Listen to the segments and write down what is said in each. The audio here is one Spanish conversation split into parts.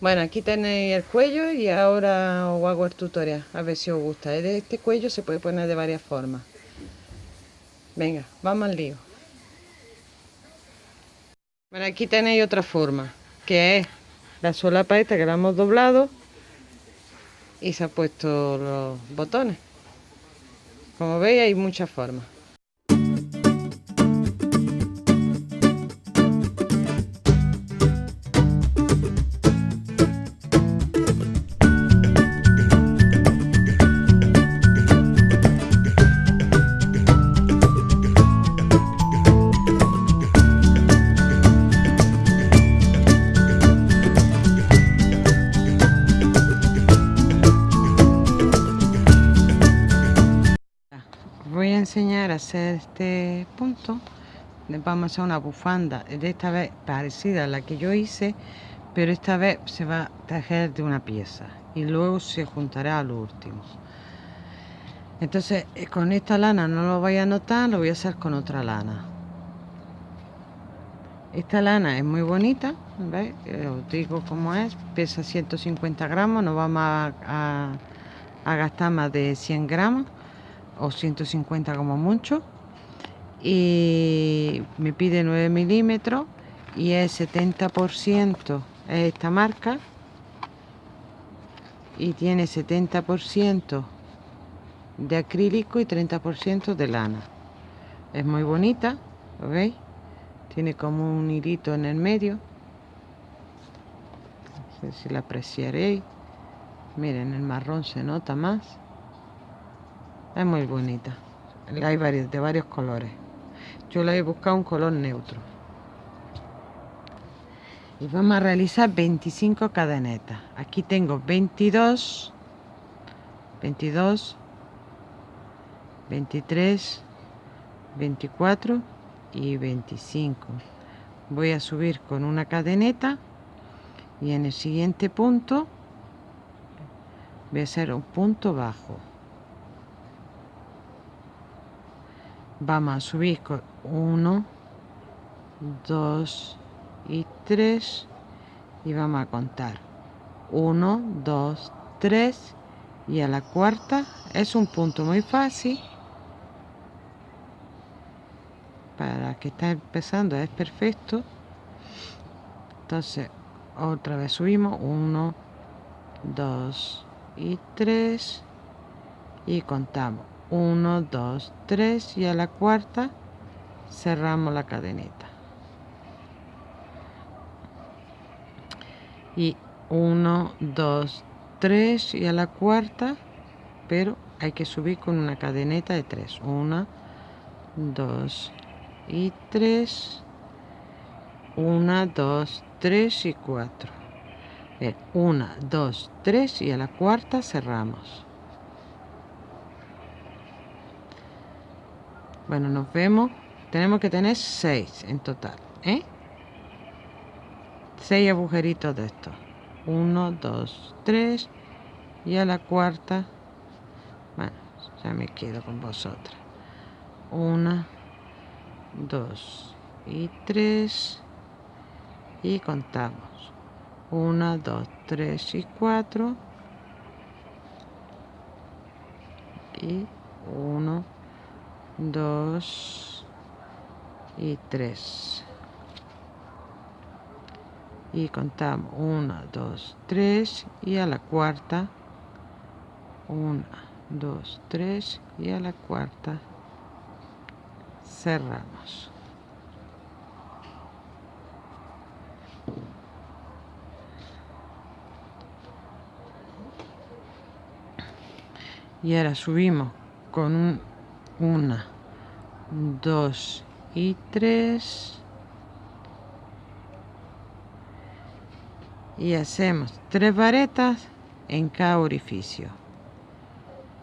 Bueno, aquí tenéis el cuello y ahora os hago el tutorial, a ver si os gusta. Este cuello se puede poner de varias formas. Venga, vamos al lío. Bueno, aquí tenéis otra forma, que es la solapa esta que la hemos doblado y se ha puesto los botones. Como veis hay muchas formas. Vamos a hacer una bufanda de esta vez parecida a la que yo hice pero esta vez se va a tejer de una pieza y luego se juntará al último. Entonces eh, con esta lana no lo voy a notar lo voy a hacer con otra lana. Esta lana es muy bonita. Eh, os digo cómo es pesa 150 gramos no vamos a, a gastar más de 100 gramos o 150 como mucho y me pide 9 milímetros y es 70% es esta marca y tiene 70% de acrílico y 30% de lana. Es muy bonita ¿lo veis? tiene como un hilito en el medio. No sé si la apreciaréis. Miren el marrón se nota más. Es muy bonita. Hay varios de varios colores yo le he buscado un color neutro. Y vamos a realizar 25 cadenetas. Aquí tengo 22 22 23 24 y 25 voy a subir con una cadeneta y en el siguiente punto voy a hacer un punto bajo vamos a subir con 1 2 y 3 y vamos a contar. 1 2 3 y a la cuarta es un punto muy fácil. Para que está empezando es perfecto. Entonces otra vez subimos. 1 2 y 3 y contamos 1 2 3 y a la cuarta cerramos la cadeneta. Y 1 2 3 y a la cuarta pero hay que subir con una cadeneta de 3 1 2 y 3 1 2 3 y 4 1 2 3 y a la cuarta cerramos Bueno, nos vemos. Tenemos que tener 6 en total. ¿eh? 6 agujeritos de estos. 1, 2, 3. Y a la cuarta. Bueno, ya me quedo con vosotras. 1, 2 y 3. Y contamos. 1, 2, 3 y 4. Y 1, 2 y 3 y contamos 1 2 3 y a la cuarta 1 2 3 y a la cuarta cerramos. Y ahora subimos con un una, dos y tres. Y hacemos tres varetas en cada orificio.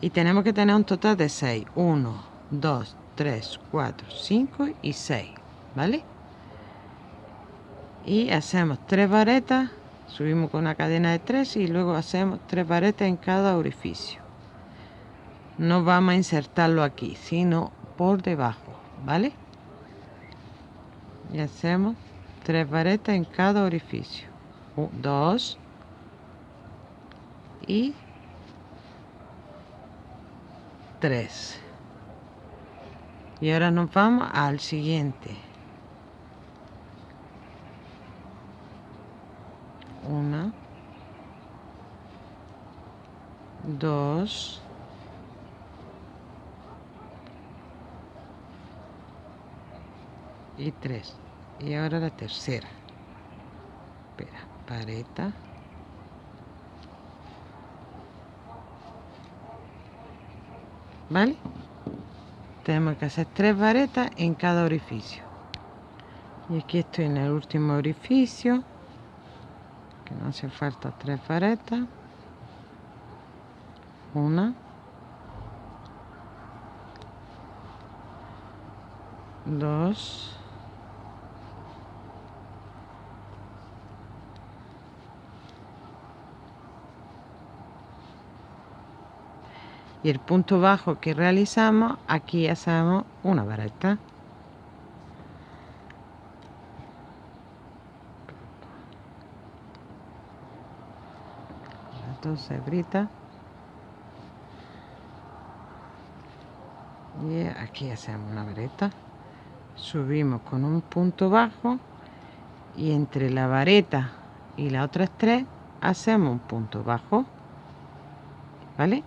Y tenemos que tener un total de 6. 1, 2, 3, 4, 5 y 6. ¿Vale? Y hacemos tres varetas, subimos con una cadena de 3 y luego hacemos tres varetas en cada orificio no vamos a insertarlo aquí sino por debajo vale y hacemos tres varetas en cada orificio. Dos y 3 y ahora nos vamos al siguiente. Una dos y tres. Y ahora la tercera. Espera pareta. ¿vale? tenemos que hacer tres varetas en cada orificio. Y aquí estoy en el último orificio que no hace falta tres varetas. Una. Dos y el punto bajo que realizamos aquí hacemos una vareta. Dos hebritas y aquí hacemos una vareta. Subimos con un punto bajo y entre la vareta y la otra tres hacemos un punto bajo. ¿vale?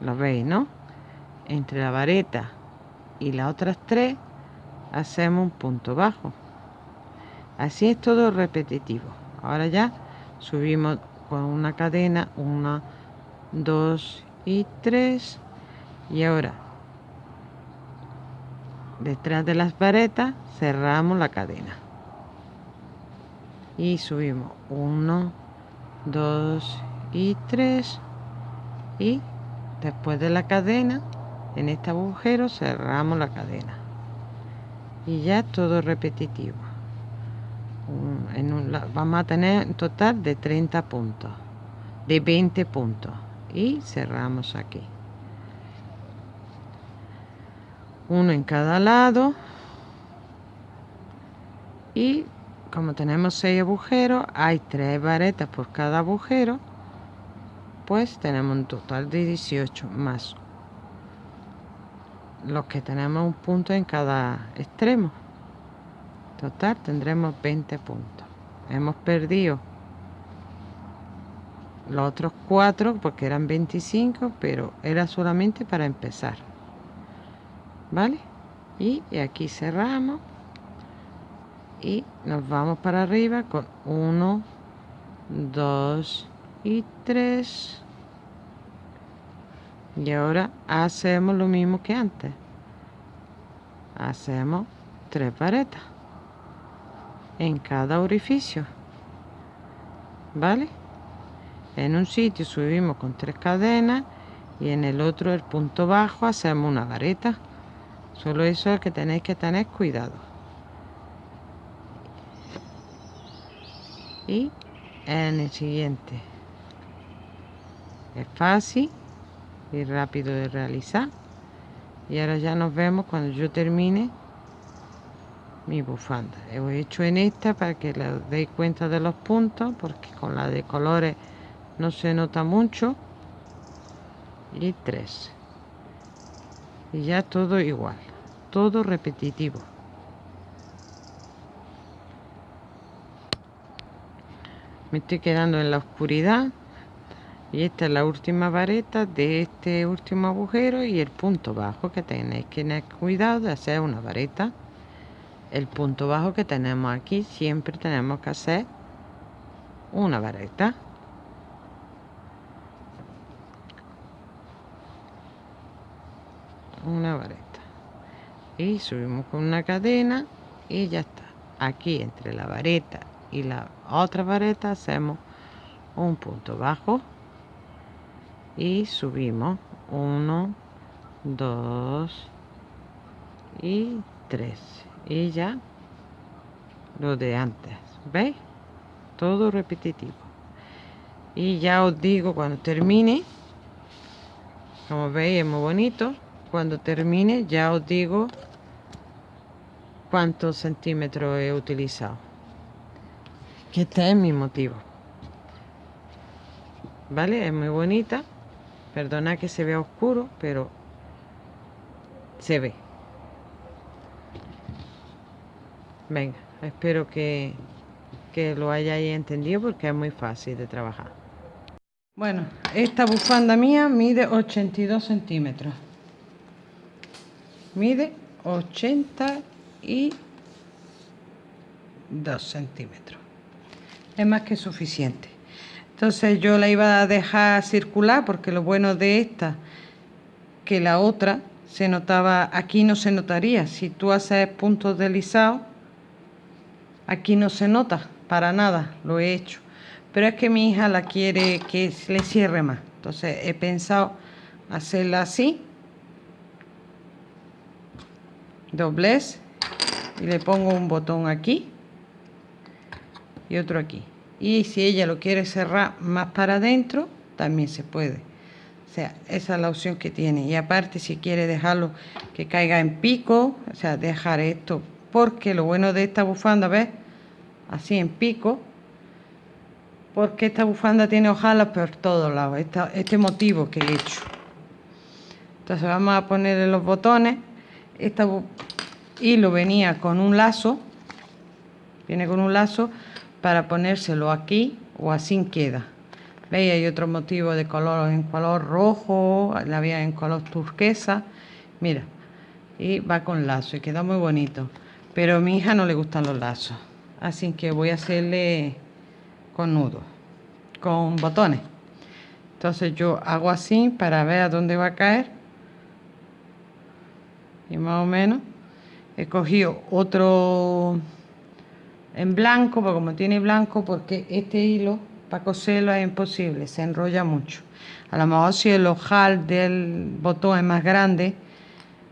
Lo veis, ¿no? Entre la vareta y las otras tres hacemos un punto bajo. Así es todo repetitivo. Ahora ya subimos con una cadena, una, dos y tres. Y ahora, detrás de las varetas, cerramos la cadena. Y subimos uno, dos y tres. Y después de la cadena en este agujero cerramos la cadena. Y ya todo repetitivo. En vamos a tener un total de 30 puntos de 20 puntos. Y cerramos aquí. Uno en cada lado. Y como tenemos 6 agujeros hay 3 varetas por cada agujero pues tenemos un total de 18 más los que tenemos un punto en cada extremo. Total tendremos 20 puntos. Hemos perdido los otros cuatro porque eran 25 pero era solamente para empezar. Vale y aquí cerramos y nos vamos para arriba con 1 2 y 3 y ahora hacemos lo mismo que antes. Hacemos tres varetas en cada orificio vale en un sitio subimos con tres cadenas y en el otro el punto bajo hacemos una vareta solo eso es que tenéis que tener cuidado. Y en el siguiente es fácil y rápido de realizar. Y ahora ya nos vemos cuando yo termine mi bufanda. He hecho en esta para que le deis cuenta de los puntos porque con la de colores no se nota mucho. Y tres. Y ya todo igual todo repetitivo. Me estoy quedando en la oscuridad y esta es la última vareta de este último agujero y el punto bajo que tenéis que tener cuidado de hacer una vareta. El punto bajo que tenemos aquí siempre tenemos que hacer una vareta. Una vareta. Y subimos con una cadena y ya está. Aquí entre la vareta y la otra vareta hacemos un punto bajo y subimos 1 2 y 3 y ya lo de antes veis todo repetitivo. Y ya os digo cuando termine como veis es muy bonito. Cuando termine ya os digo cuántos centímetros he utilizado. Que este es mi motivo. ¿vale? Es muy bonita. Perdona que se vea oscuro, pero se ve. Venga, espero que, que lo hayáis entendido porque es muy fácil de trabajar. Bueno, esta bufanda mía mide 82 centímetros. Mide 82 centímetros. Es más que suficiente. Entonces yo la iba a dejar circular porque lo bueno de esta, que la otra se notaba, aquí no se notaría. Si tú haces puntos deslizados, aquí no se nota para nada, lo he hecho. Pero es que mi hija la quiere que le cierre más. Entonces he pensado hacerla así. Doblez. Y le pongo un botón aquí. Y otro aquí y si ella lo quiere cerrar más para adentro también se puede. O sea esa es la opción que tiene. Y aparte si quiere dejarlo que caiga en pico o sea dejar esto porque lo bueno de esta bufanda ves así en pico porque esta bufanda tiene hojalas por todos lados este motivo que he hecho. Entonces vamos a ponerle los botones. Esta hilo venía con un lazo viene con un lazo para ponérselo aquí o así queda. ¿Veis? Hay otro motivo de color en color rojo, la había en color turquesa. Mira, y va con lazo y queda muy bonito. Pero a mi hija no le gustan los lazos. Así que voy a hacerle con nudo, con botones. Entonces yo hago así para ver a dónde va a caer. Y más o menos he cogido otro en blanco, porque como tiene blanco, porque este hilo para coserlo es imposible, se enrolla mucho. A lo mejor si el ojal del botón es más grande,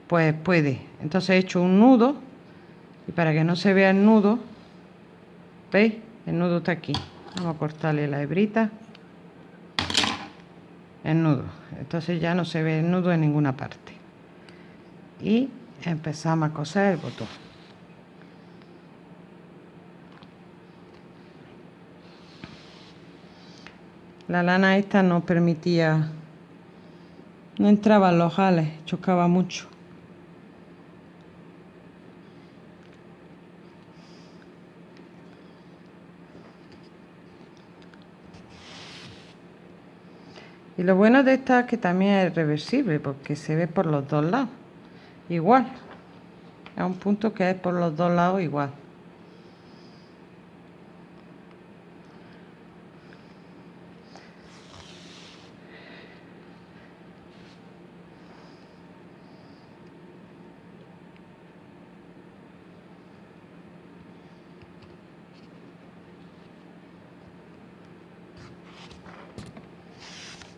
pues puede. Entonces he hecho un nudo y para que no se vea el nudo, ¿veis? El nudo está aquí. Vamos a cortarle la hebrita. El nudo. Entonces ya no se ve el nudo en ninguna parte. Y empezamos a coser el botón. La lana esta no permitía, no entraban los jales, chocaba mucho. Y lo bueno de esta es que también es reversible porque se ve por los dos lados. Igual. Es un punto que es por los dos lados igual.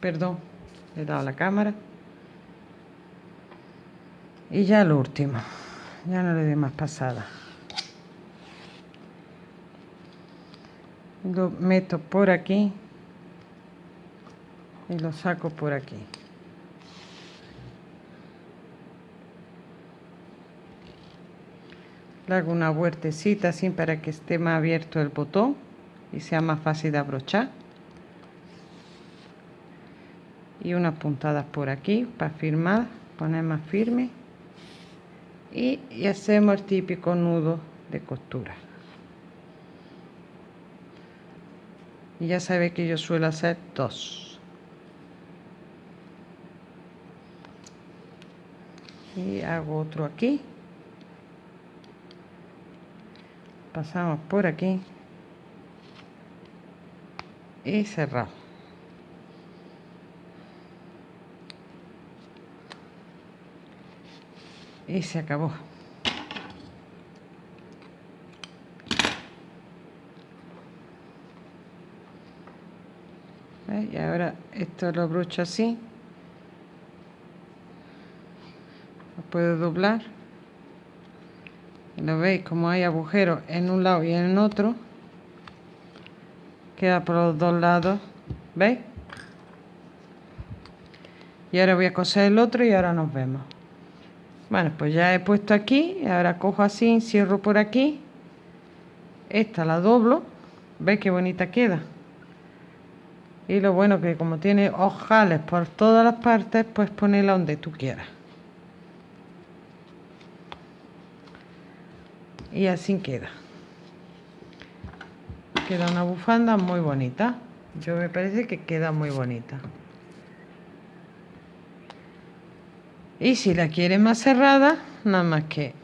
Perdón, le he dado la cámara. Y ya lo último, ya no le doy más pasada. Lo meto por aquí y lo saco por aquí. Le hago una vueltecita así para que esté más abierto el botón y sea más fácil de abrochar y unas puntadas por aquí para firmar, poner más firme y, hacemos el típico nudo de costura. Y ya sabe que yo suelo hacer dos. Y hago otro aquí. Pasamos por aquí. Y cerramos. Y se acabó. Y ahora esto lo brocho así. Lo puedo doblar. Lo veis como hay agujeros en un lado y en otro. Queda por los dos lados. ¿Veis? Y ahora voy a coser el otro y ahora nos vemos. Bueno, pues ya he puesto aquí, ahora cojo así, cierro por aquí. Esta la doblo, ¿veis qué bonita queda? y lo bueno que como tiene ojales por todas las partes pues ponerla donde tú quieras. Y así queda. Queda una bufanda muy bonita. Yo me parece que queda muy bonita y si la quieres más cerrada nada más que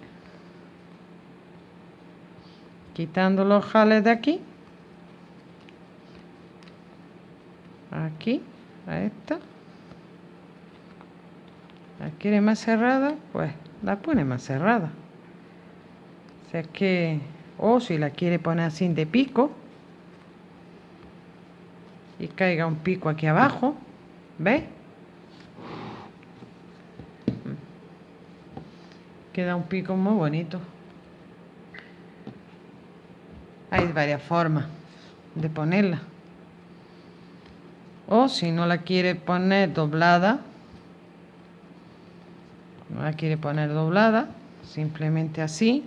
quitando los jales de aquí aquí a esta la quiere más cerrada pues la pone más cerrada o que o si la quiere poner así de pico y caiga un pico aquí abajo ¿ves? Queda un pico muy bonito. Hay varias formas de ponerla. O si no la quiere poner doblada no la quiere poner doblada simplemente así.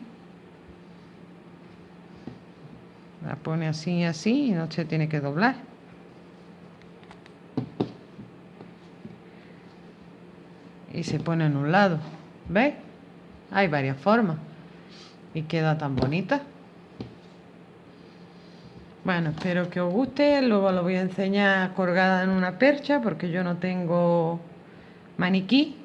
La pone así y así y no se tiene que doblar. Y se pone en un lado ¿ves? Hay varias formas. Y queda tan bonita. Bueno, espero que os guste, luego lo voy a enseñar colgada en una percha porque yo no tengo maniquí.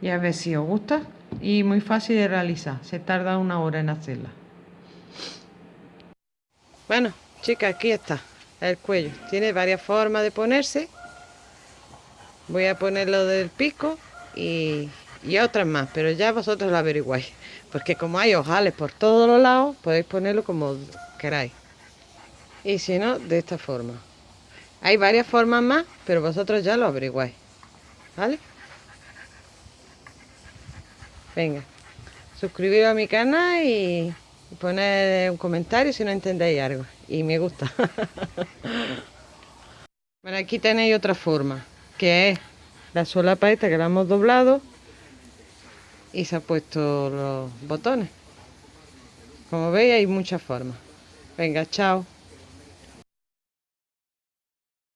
Y a ver si os gusta. Y muy fácil de realizar, se tarda una hora en hacerla. Bueno chicas, aquí está el cuello, tiene varias formas de ponerse. Voy a ponerlo del pico y, y otras más, pero ya vosotros lo averiguáis porque como hay ojales por todos los lados podéis ponerlo como queráis y si no, de esta forma. Hay varias formas más, pero vosotros ya lo averiguáis. ¿Vale? Venga, suscribiros a mi canal y poner un comentario si no entendéis algo. Y me gusta. bueno, aquí tenéis otra forma, que es la solapa esta que la hemos doblado y se ha puesto los botones. Como veis hay muchas formas. Venga, chao.